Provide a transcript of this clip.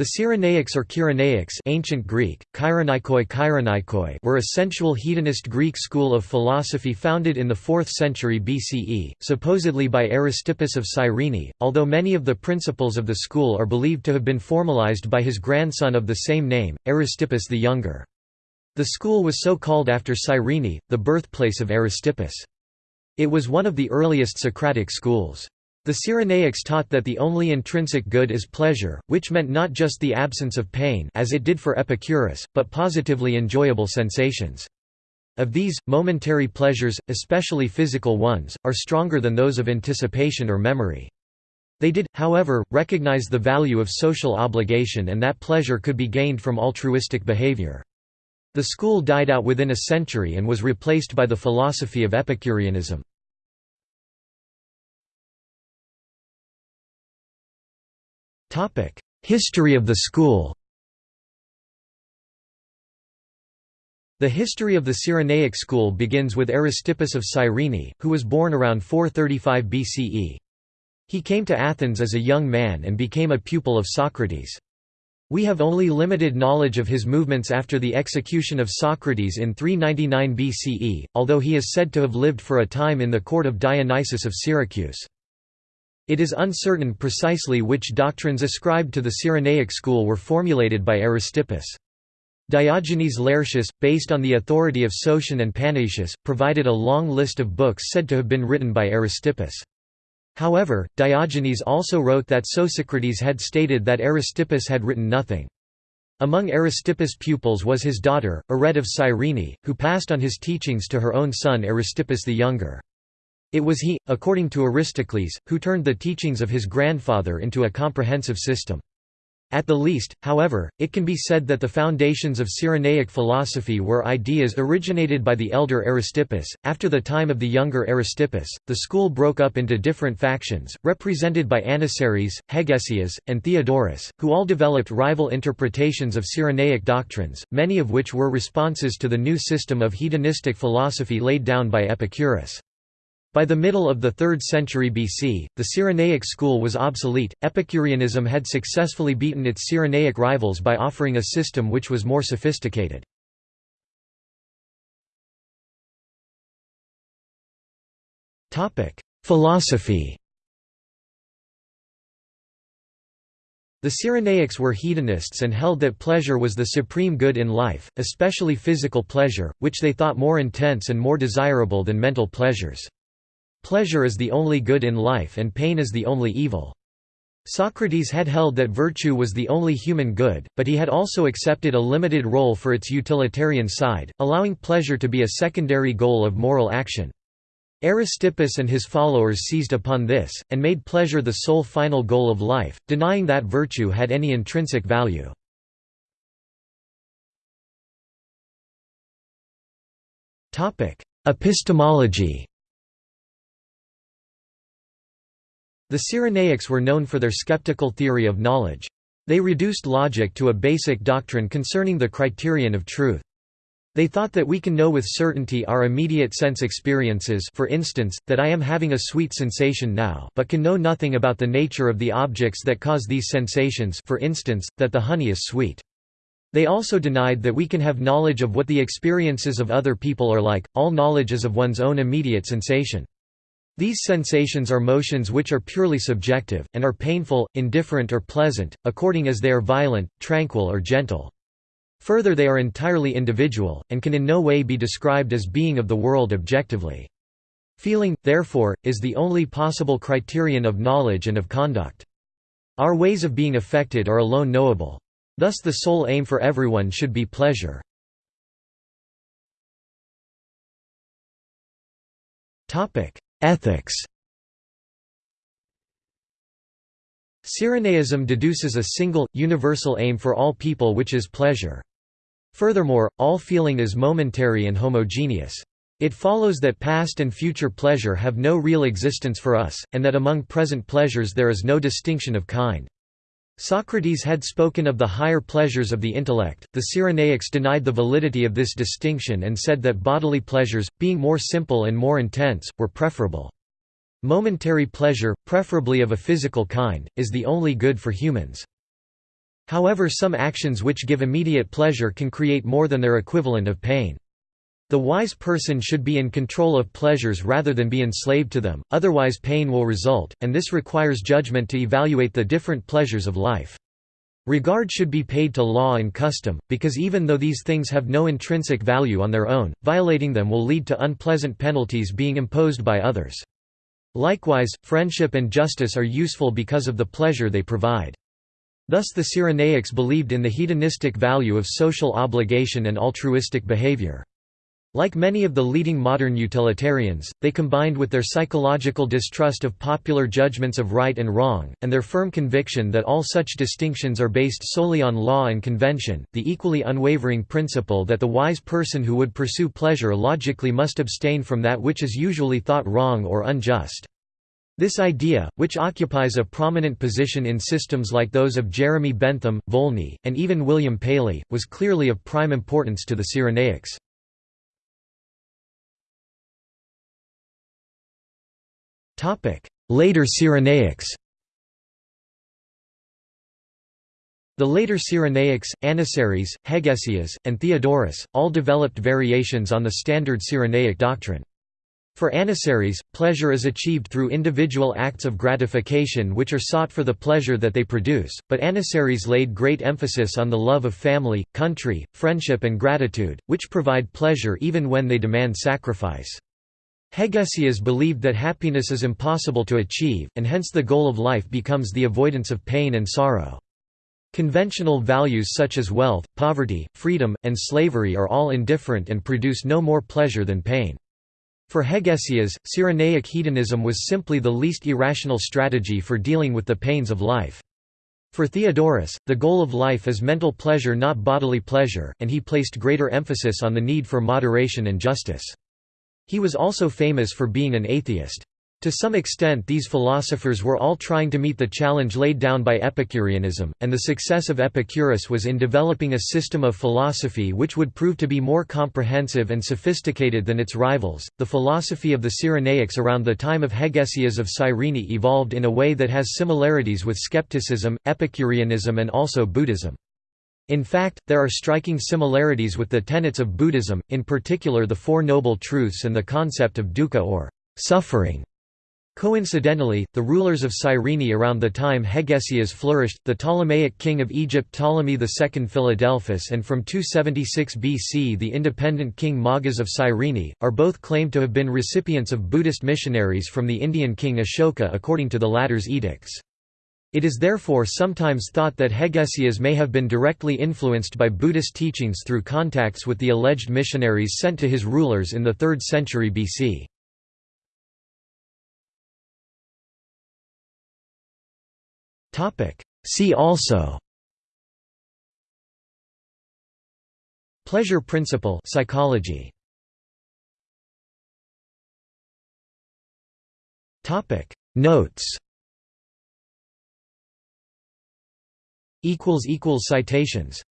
The Cyrenaics or Kyrenaics ancient Greek, Kyrenaikoi Kyrenaikoi were a sensual hedonist Greek school of philosophy founded in the 4th century BCE, supposedly by Aristippus of Cyrene, although many of the principles of the school are believed to have been formalized by his grandson of the same name, Aristippus the Younger. The school was so called after Cyrene, the birthplace of Aristippus. It was one of the earliest Socratic schools. The Cyrenaics taught that the only intrinsic good is pleasure, which meant not just the absence of pain as it did for Epicurus, but positively enjoyable sensations. Of these, momentary pleasures, especially physical ones, are stronger than those of anticipation or memory. They did, however, recognize the value of social obligation and that pleasure could be gained from altruistic behavior. The school died out within a century and was replaced by the philosophy of Epicureanism. History of the school The history of the Cyrenaic school begins with Aristippus of Cyrene, who was born around 435 BCE. He came to Athens as a young man and became a pupil of Socrates. We have only limited knowledge of his movements after the execution of Socrates in 399 BCE, although he is said to have lived for a time in the court of Dionysius of Syracuse. It is uncertain precisely which doctrines ascribed to the Cyrenaic school were formulated by Aristippus. Diogenes Laertius, based on the authority of Sotion and Panaetius, provided a long list of books said to have been written by Aristippus. However, Diogenes also wrote that Sosicrates had stated that Aristippus had written nothing. Among Aristippus' pupils was his daughter, Arete of Cyrene, who passed on his teachings to her own son Aristippus the Younger. It was he, according to Aristocles, who turned the teachings of his grandfather into a comprehensive system. At the least, however, it can be said that the foundations of Cyrenaic philosophy were ideas originated by the elder Aristippus. After the time of the younger Aristippus, the school broke up into different factions, represented by Anniceris, Hegesias, and Theodorus, who all developed rival interpretations of Cyrenaic doctrines, many of which were responses to the new system of hedonistic philosophy laid down by Epicurus. By the middle of the 3rd century BC, the Cyrenaic school was obsolete. Epicureanism had successfully beaten its Cyrenaic rivals by offering a system which was more sophisticated. Topic: Philosophy. The Cyrenaics were hedonists and held that pleasure was the supreme good in life, especially physical pleasure, which they thought more intense and more desirable than mental pleasures. Pleasure is the only good in life and pain is the only evil. Socrates had held that virtue was the only human good, but he had also accepted a limited role for its utilitarian side, allowing pleasure to be a secondary goal of moral action. Aristippus and his followers seized upon this, and made pleasure the sole final goal of life, denying that virtue had any intrinsic value. Epistemology The Cyrenaics were known for their skeptical theory of knowledge. They reduced logic to a basic doctrine concerning the criterion of truth. They thought that we can know with certainty our immediate sense experiences for instance, that I am having a sweet sensation now but can know nothing about the nature of the objects that cause these sensations for instance, that the honey is sweet. They also denied that we can have knowledge of what the experiences of other people are like, all knowledge is of one's own immediate sensation. These sensations are motions which are purely subjective, and are painful, indifferent or pleasant, according as they are violent, tranquil or gentle. Further they are entirely individual, and can in no way be described as being of the world objectively. Feeling, therefore, is the only possible criterion of knowledge and of conduct. Our ways of being affected are alone knowable. Thus the sole aim for everyone should be pleasure. Ethics Cyrenaism deduces a single, universal aim for all people which is pleasure. Furthermore, all feeling is momentary and homogeneous. It follows that past and future pleasure have no real existence for us, and that among present pleasures there is no distinction of kind. Socrates had spoken of the higher pleasures of the intellect. The Cyrenaics denied the validity of this distinction and said that bodily pleasures, being more simple and more intense, were preferable. Momentary pleasure, preferably of a physical kind, is the only good for humans. However some actions which give immediate pleasure can create more than their equivalent of pain. The wise person should be in control of pleasures rather than be enslaved to them, otherwise pain will result, and this requires judgment to evaluate the different pleasures of life. Regard should be paid to law and custom, because even though these things have no intrinsic value on their own, violating them will lead to unpleasant penalties being imposed by others. Likewise, friendship and justice are useful because of the pleasure they provide. Thus the Cyrenaics believed in the hedonistic value of social obligation and altruistic behavior. Like many of the leading modern utilitarians, they combined with their psychological distrust of popular judgments of right and wrong, and their firm conviction that all such distinctions are based solely on law and convention, the equally unwavering principle that the wise person who would pursue pleasure logically must abstain from that which is usually thought wrong or unjust. This idea, which occupies a prominent position in systems like those of Jeremy Bentham, Volney, and even William Paley, was clearly of prime importance to the Cyrenaics. Later Cyrenaics The later Cyrenaics, Anniceris, Hegesias, and Theodorus, all developed variations on the standard Cyrenaic doctrine. For Anniceris, pleasure is achieved through individual acts of gratification which are sought for the pleasure that they produce, but Anniceris laid great emphasis on the love of family, country, friendship and gratitude, which provide pleasure even when they demand sacrifice. Hegesias believed that happiness is impossible to achieve, and hence the goal of life becomes the avoidance of pain and sorrow. Conventional values such as wealth, poverty, freedom, and slavery are all indifferent and produce no more pleasure than pain. For Hegesias, Cyrenaic hedonism was simply the least irrational strategy for dealing with the pains of life. For Theodorus, the goal of life is mental pleasure not bodily pleasure, and he placed greater emphasis on the need for moderation and justice. He was also famous for being an atheist. To some extent these philosophers were all trying to meet the challenge laid down by Epicureanism, and the success of Epicurus was in developing a system of philosophy which would prove to be more comprehensive and sophisticated than its rivals. The philosophy of the Cyrenaics around the time of Hegesias of Cyrene evolved in a way that has similarities with skepticism, Epicureanism, and also Buddhism. In fact, there are striking similarities with the tenets of Buddhism, in particular the Four Noble Truths and the concept of dukkha or suffering. Coincidentally, the rulers of Cyrene around the time Hegesias flourished, the Ptolemaic king of Egypt Ptolemy II Philadelphus and from 276 BC the independent king Magas of Cyrene, are both claimed to have been recipients of Buddhist missionaries from the Indian king Ashoka according to the latter's edicts. It is therefore sometimes thought that Hegesias may have been directly influenced by Buddhist teachings through contacts with the alleged missionaries sent to his rulers in the 3rd century BC. See also Pleasure principle psychology. Notes Citations